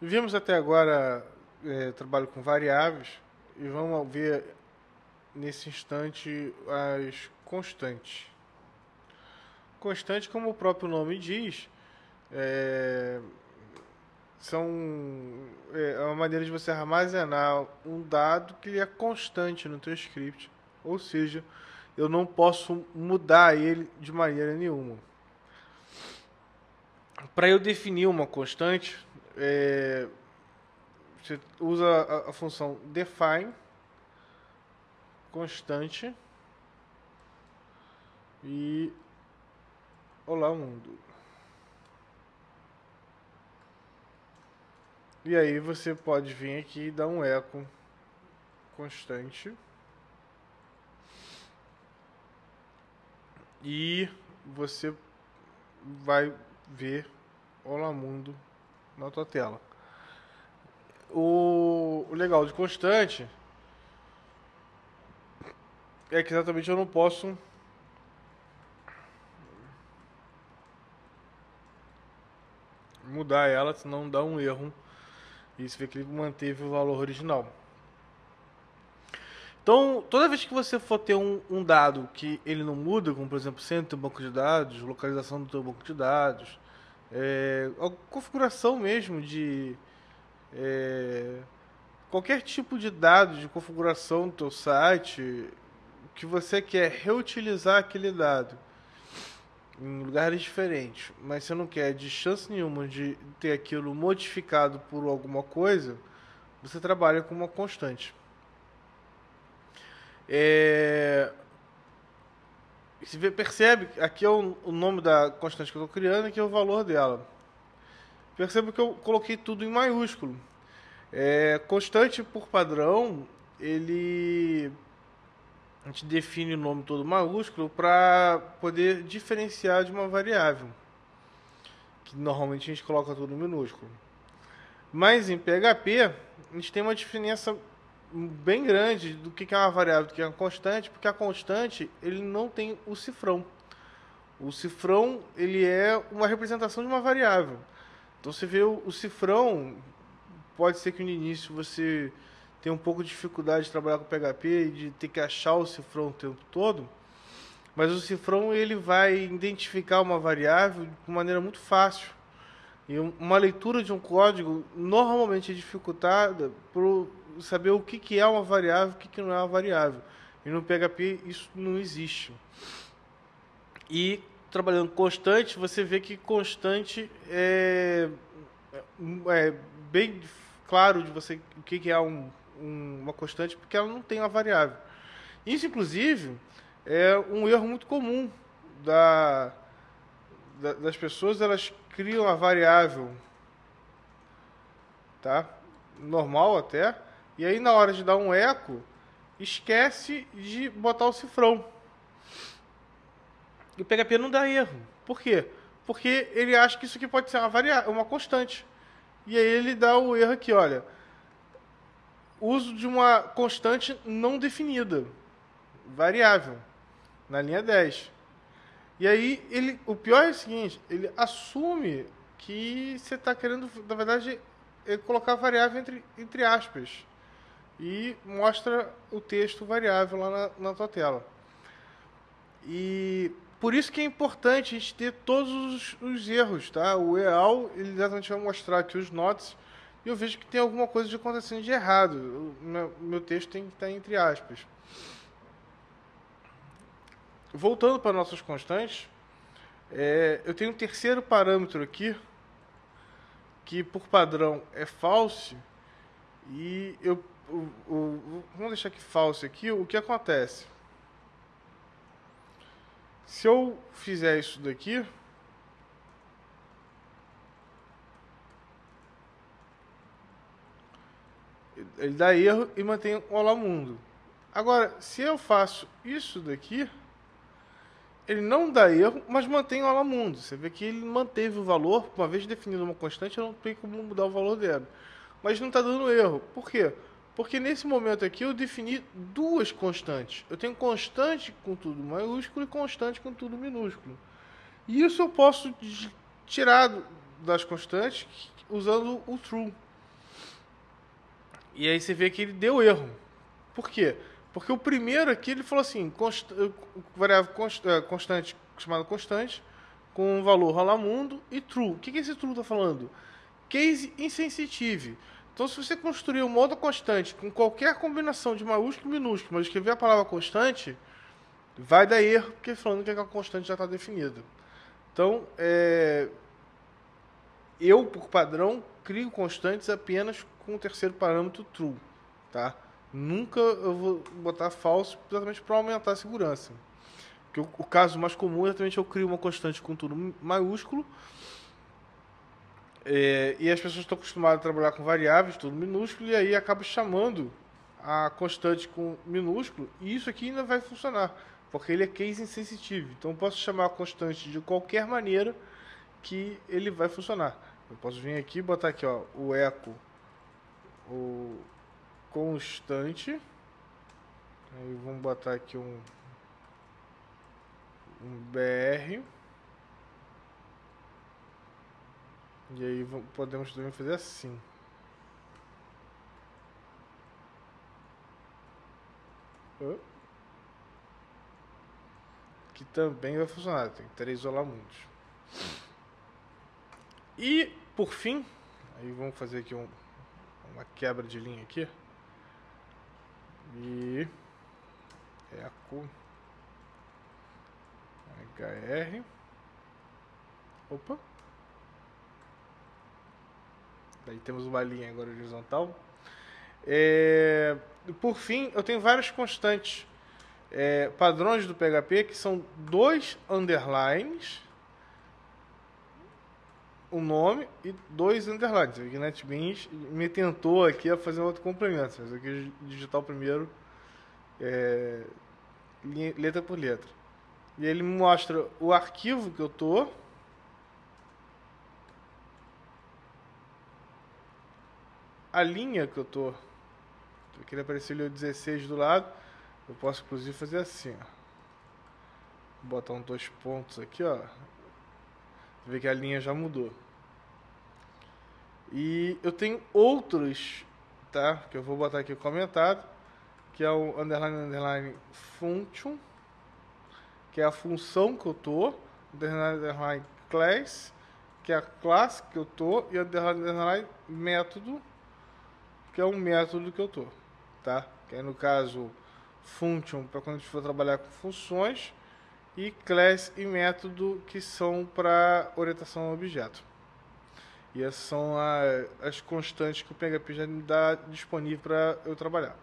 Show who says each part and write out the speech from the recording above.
Speaker 1: Vimos até agora é, trabalho com variáveis e vamos ver nesse instante as constantes. Constante, como o próprio nome diz, é, são é uma maneira de você armazenar um dado que é constante no teu script, ou seja, eu não posso mudar ele de maneira nenhuma. Para eu definir uma constante, é, você usa a, a função define constante e olá mundo. E aí você pode vir aqui e dar um eco constante. E você vai ver Olá Mundo na tua tela. O, o legal de constante é que exatamente eu não posso mudar ela, senão dá um erro. E você vê que ele manteve o valor original. Então, toda vez que você for ter um, um, dado que ele não muda, como por exemplo, centro do banco de dados, localização do teu banco de dados, é, a configuração mesmo de é, qualquer tipo de dado de configuração do teu site, que você quer reutilizar aquele dado em lugares diferentes, mas você não quer de chance nenhuma de ter aquilo modificado por alguma coisa, você trabalha com uma constante. É... Você percebe, aqui é o, o nome da constante que eu estou criando, aqui é o valor dela. Perceba que eu coloquei tudo em maiúsculo. É, constante por padrão, ele a gente define o nome todo maiúsculo para poder diferenciar de uma variável, que normalmente a gente coloca tudo minúsculo. Mas em PHP, a gente tem uma diferença bem grande do que é uma variável do que é uma constante, porque a constante ele não tem o cifrão. O cifrão ele é uma representação de uma variável. Então você vê o, o cifrão, pode ser que no início você tenha um pouco de dificuldade de trabalhar com PHP e de ter que achar o cifrão o tempo todo, mas o cifrão ele vai identificar uma variável de maneira muito fácil. E uma leitura de um código normalmente é dificultada por saber o que, que é uma variável o que, que não é uma variável. E no PHP isso não existe. E trabalhando constante, você vê que constante é, é bem claro de você o que, que é um, um, uma constante, porque ela não tem uma variável. Isso, inclusive, é um erro muito comum da, da, das pessoas, elas criam a variável, tá? normal até, e aí na hora de dar um eco, esquece de botar o cifrão. E o PHP não dá erro. Por quê? Porque ele acha que isso aqui pode ser uma, variável, uma constante. E aí ele dá o erro aqui, olha. Uso de uma constante não definida, variável, na linha 10. E aí ele, o pior é o seguinte, ele assume que você está querendo, na verdade, colocar variável entre, entre aspas e mostra o texto variável lá na, na tua tela. E por isso que é importante a gente ter todos os, os erros, tá? O EAL, ele exatamente vai mostrar aqui os notes e eu vejo que tem alguma coisa acontecendo de errado. O meu, meu texto tem que estar entre aspas. Voltando para nossas constantes, é, eu tenho um terceiro parâmetro aqui, que por padrão é false, e eu o, o, vamos deixar aqui falso aqui, o que acontece? Se eu fizer isso daqui, ele dá erro e mantém o Olá Mundo. Agora, se eu faço isso daqui, ele não dá erro, mas mantém o Olá Mundo. Você vê que ele manteve o valor, uma vez definido uma constante, eu não tenho como mudar o valor dela. Mas não está dando erro. Por quê? Porque nesse momento aqui eu defini duas constantes. Eu tenho constante com tudo maiúsculo e constante com tudo minúsculo. E isso eu posso tirar das constantes usando o true. E aí você vê que ele deu erro. Por quê? Porque o primeiro aqui ele falou assim, const, variável const, é, constante, chamada constante, com valor rolamundo e true. O que, que esse true está falando? Case insensitive. Então, se você construir um modo constante com qualquer combinação de maiúsculo e minúsculo, mas escrever a palavra constante, vai dar erro, porque falando que a constante já está definida. Então, é, eu, por padrão, crio constantes apenas com o terceiro parâmetro true. Tá? Nunca eu vou botar falso exatamente para aumentar a segurança. Porque o, o, caso mais comum é exatamente eu crio uma constante com tudo maiúsculo é, e as pessoas estão acostumadas a trabalhar com variáveis, tudo minúsculo, e aí acaba chamando a constante com minúsculo, e isso aqui ainda vai funcionar, porque ele é case insensitive. Então eu posso chamar a constante de qualquer maneira que ele vai funcionar. Eu posso vir aqui e botar aqui ó, o eco, o constante. Aí vamos botar aqui um, um BR. E aí podemos também fazer assim. Que também vai funcionar, tem três isolamundos. E, por fim, aí vamos fazer aqui um, uma quebra de linha aqui. E eco HR. Opa. Daí temos uma linha agora horizontal. É, por fim, eu tenho vários constantes é, padrões do PHP que são dois underlines, o um nome e dois underlines. O NetBeans me tentou aqui a fazer um outro complemento, mas eu quis digitar o primeiro é, letra por letra. E ele me mostra o arquivo que eu estou a linha que eu tô. Eu queria aparecer ali o 16 do lado. Eu posso inclusive fazer assim, ó. Botar um dois pontos aqui, ó. Você vê que a linha já mudou. E eu tenho outros, tá? Que eu vou botar aqui comentado, que é o underline underline function, que é a função que eu tô, underline underline class, que é a classe que eu tô e underline underline método que é um método que eu tô, tá? Que é no caso function para quando a gente for trabalhar com funções e class e método que são para orientação ao objeto. E essas são a, as constantes que o PHP já me dá disponível para eu trabalhar.